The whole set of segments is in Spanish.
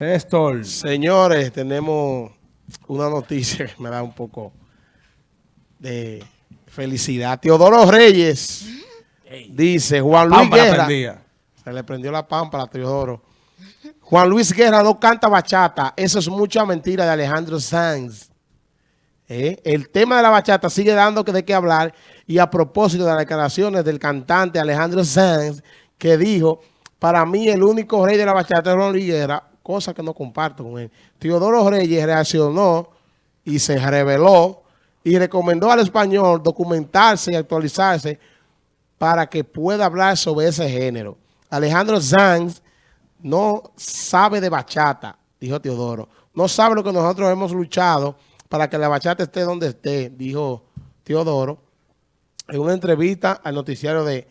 Néstor. Señores, tenemos una noticia que me da un poco de felicidad. Teodoro Reyes dice, Juan Luis Pámpara Guerra. prendía. Se le prendió la pámpara a Teodoro. Juan Luis Guerra no canta bachata. Eso es mucha mentira de Alejandro Sanz. ¿Eh? El tema de la bachata sigue dando que de qué hablar. Y a propósito de las declaraciones del cantante Alejandro Sanz, que dijo, para mí el único rey de la bachata es Juan Luis Guerra, cosa que no comparto con él. Teodoro Reyes reaccionó y se reveló y recomendó al español documentarse y actualizarse para que pueda hablar sobre ese género. Alejandro Sanz no sabe de bachata, dijo Teodoro. No sabe lo que nosotros hemos luchado para que la bachata esté donde esté, dijo Teodoro en una entrevista al noticiario de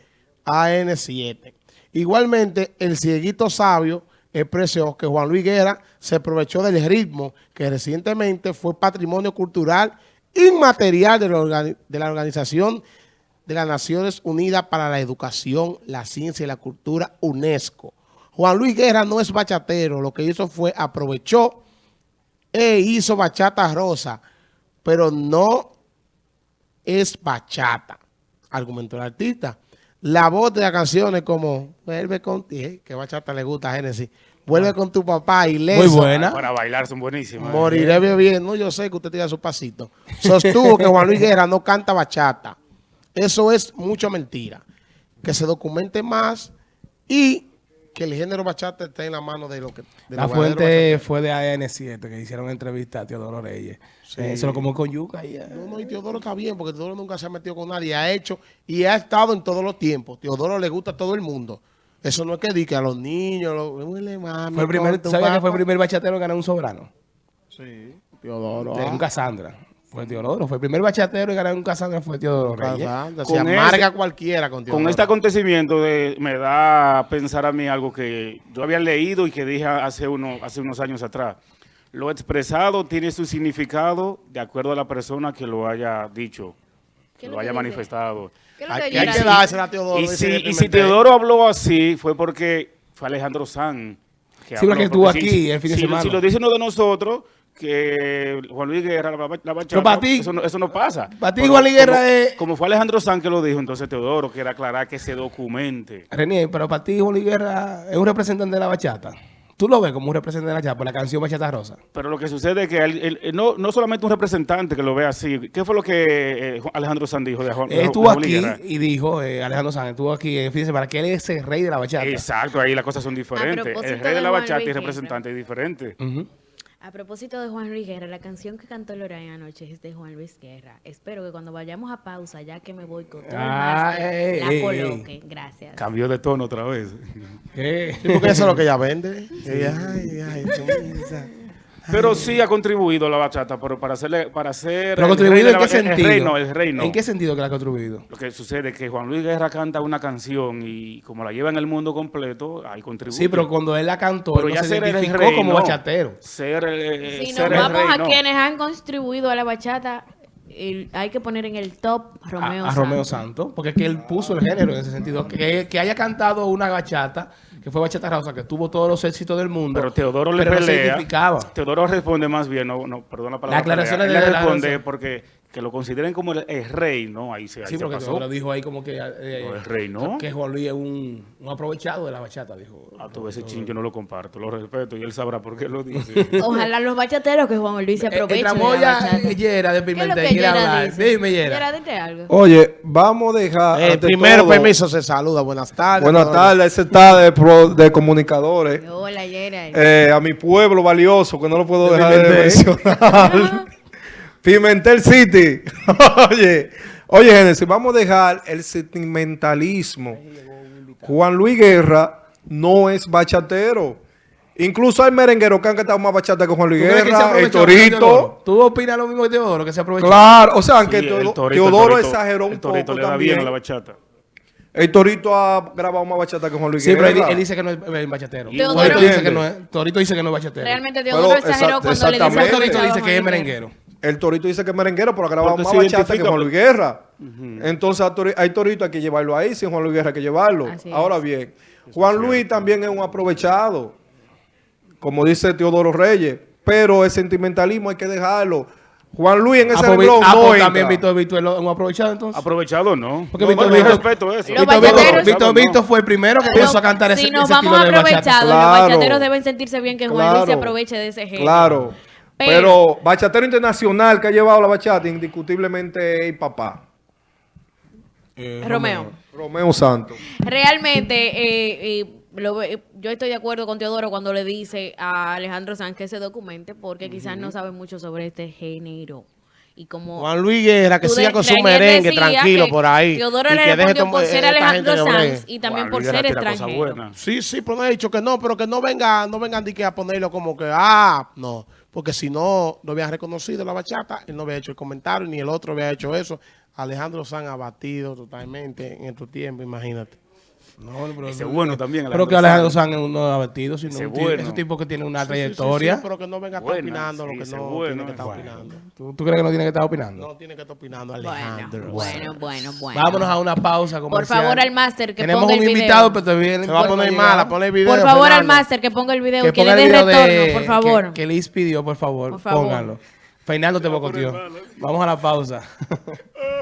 AN7. Igualmente, el cieguito sabio expresó que Juan Luis Guerra se aprovechó del ritmo que recientemente fue patrimonio cultural inmaterial de la, de la Organización de las Naciones Unidas para la Educación, la Ciencia y la Cultura, UNESCO. Juan Luis Guerra no es bachatero, lo que hizo fue aprovechó e hizo bachata rosa, pero no es bachata, argumentó el artista. La voz de la canción es como, vuelve con ti, eh, que bachata le gusta a Génesis, vuelve con tu papá y Muy buena. Para bailar son buenísimas. Moriré bebiendo. Yo sé que usted tira su pasito. Sostuvo que Juan Luis Guerra no canta bachata. Eso es mucha mentira. Que se documente más y que el género bachata esté en la mano de lo que... de La fuente fue de AN7, que hicieron entrevista a Teodoro Reyes. Eh, se lo comió con yuca y ya. No, no, y Teodoro está bien, porque Teodoro nunca se ha metido con nadie. Ha hecho y ha estado en todos los tiempos. Teodoro le gusta a todo el mundo. Eso no es que diga a los niños, los, huele, mami, Fue el primer, con tu ¿Sabía que fue el primer bachatero en ganar un sobrano? Sí, Teodoro. De ah, un Casandra. Fue Teodoro. Fue el primer bachatero en ganar un Casandra fue Teodoro Reyes. Con Se ese- amarga cualquiera con Teodoro. Con este acontecimiento de, me da a pensar a mí algo que yo había leído y que dije hace, uno, hace unos años atrás. Lo expresado tiene su significado de acuerdo a la persona que lo haya dicho, ¿Qué que lo haya dice? manifestado. ¿Qué es lo que Aquí yo hay que así? dársela a Teodoro. Y si, y si. Teodoro habló así fue porque fue Alejandro Sanz. Sí, porque estuvo aquí el fin de si- semana. Si lo dice uno de nosotros, que Juan Luis Guerra, la, la bachata, Pero para ti- eso, no, eso no pasa. para ti Juan Luis Guerra como, es- Como fue Alejandro Sanz que lo dijo, entonces Teodoro quiere aclarar que se documente. René, pero para ti Juan Luis Guerra es un representante de la bachata. Tú lo ves como un representante de la por la canción Bachata Rosa. Pero lo que sucede es que él- él- él no, no solamente un representante que lo ve así. ¿Qué fue lo que eh, Alejandro Sanz dijo de Juan, Él estuvo Juan aquí y dijo, eh, Alejandro Sánchez estuvo aquí fin de semana, que él es el rey de la bachata. Exacto, ahí las cosas son diferentes. propósito El rey de la bachata y el Guerra. representante es diferente. A propósito de Juan Luis Guerra, la canción que cantó Lorraine anoche es de Juan Luis Guerra. Espero que cuando vayamos a pausa, ya que me voy con todo el Ah, máster, ey, la ey, coloque. Gracias. Cambió de tono otra vez. ¿Qué? Sí, porque eso es lo que ella vende. Ella, ay, ay. Pero sí ha contribuido la bachata pero para hacerle, para hacer ¿Pero el contribuido en qué sentido? El reino, el reino. ¿En qué sentido que la ha contribuido? Lo que sucede es que Juan Luis Guerra canta una canción y como la lleva en el mundo completo, ahí contribuye. Sí, pero cuando él la cantó, Pero él no ya se identificó como bachatero. Ser el, eh, Si ser nos el vamos a quienes han contribuido a la bachata, el- hay que poner en el top A, Romeo a Romeo Santos, porque es que él puso el género en ese sentido. Que, que haya cantado una bachata, que fue Bachata Rosa, que tuvo todos los éxitos del mundo. Pero Teodoro le pero pelea. identificaba. Teodoro responde más bien, no, no perdón la palabra. Las aclaraciones pelea. de Él la- responde porque que lo consideren como el, el rey, ¿no? Ahí se, ahí Sí, se porque pasó. lo dijo ahí como que... eh, No, el rey, ¿no? Que Juan Luis es un, un aprovechado de la bachata, dijo. Ah, tú ese chin yo no lo comparto, lo respeto y él sabrá por qué lo dice. Ojalá los bachateros que Juan Luis se Eh, aprovechen de Entramos la ya bachata. Yera de ¿Qué es lo Pimentel, quiere hablar. Dime, Yera. Yera, dite algo. Oye, vamos a dejar. Eh, ante primero, todo- permiso, se saluda. Buenas tardes. Buenas tardes, ese está de, pro- de comunicadores. Hola, Yera. Eh, a mi pueblo valioso, que no lo puedo De dejar de mencionar. Pimentel City. oye, oye, Génesis, vamos a dejar el sentimentalismo. Juan Luis Guerra no es bachatero. Incluso hay merengueros que han cantado más bachata que Juan Luis ¿Tú crees que se Guerra, el de Torito. ¿Tú opinas lo mismo que Teodoro, que se aprovechó? Claro, o sea, aunque Sí, Teodo- el Torito- Teodoro el Torito- exageró un el Torito poco le da también. bien a la bachata. El Torito ha grabado más bachata que Juan Luis Sí, pero Guerra. él, él dice que no es eh, bachatero. Teodoro- Torito dice que no es, Torito dice que no es bachatero. Realmente Pero, Teodoro exageró exact- cuando le dice a exactamente. Torito Torito dice que es merenguero. El Torito dice que es merenguero, pero ha grabado más bachata que Juan Luis Guerra. Entonces a Tori- hay Torito hay que llevarlo ahí, sin Juan Luis Guerra hay que llevarlo. Así es. Ahora bien, Juan Luis también es un aprovechado. como dice Teodoro Reyes, pero el sentimentalismo hay que dejarlo. Juan Luis en ese Ah, pues, renglón ah, no pues, entra. también Víctor Víctor lo hemos aprovechado entonces. Aprovechado no. Porque no, Víctor Víctor- respeto eso. Víctor, Víctor, Víctor, No, Víctor fue el primero que empezó a cantar ese, si nos ese vamos estilo de bachata. aprovechados, Claro. los bachateros deben sentirse bien que Juan Luis se aproveche de ese género. Claro. Pero- Pero, bachatero internacional que ha llevado la bachata, indiscutiblemente es el papá. Romeo. Romeo Santos. Realmente, eh, eh, lo yo estoy de acuerdo con Teodoro cuando le dice a Alejandro Sanz que se documente porque quizás no sabe mucho sobre este género. Y como Juan Luis Guerra, que siga con su merengue tranquilo que por ahí. Teodoro y que deje por ser esta Alejandro. Sanz y también Juan por Luis ser extranjero. Sí, sí, pero no he dicho que no, pero que no vengan, no vengan de que a ponerlo como que, ah, no. Porque si no, no había reconocido la bachata, él no había hecho el comentario, ni el otro había hecho eso. Alejandro San abatido totalmente en estos tiempos, imagínate. No, pero, Ese es bueno también. pero que Alejandro Sanz es uno abatido, sino Ese un tipo, bueno. ese tipo que tiene una Sí, sí, sí, trayectoria. sí, pero que no venga a estar Buena, opinando sí, lo que no bueno, tiene que estar bueno. opinando. ¿Tú, tú crees que no tiene que estar opinando? No tiene que estar opinando Bueno, Alejandro. bueno, bueno, bueno. Vámonos a una pausa Por comercial. favor, al máster que Tenemos ponga el un video. invitado, pero todavía Se va a poner mala, ponle el video. Por favor, al máster que ponga el video, que, le el dé retorno, por favor. Que, Liz pidió, por favor, Por favor. póngalo. Fernando te bocoteó. Vamos a la pausa.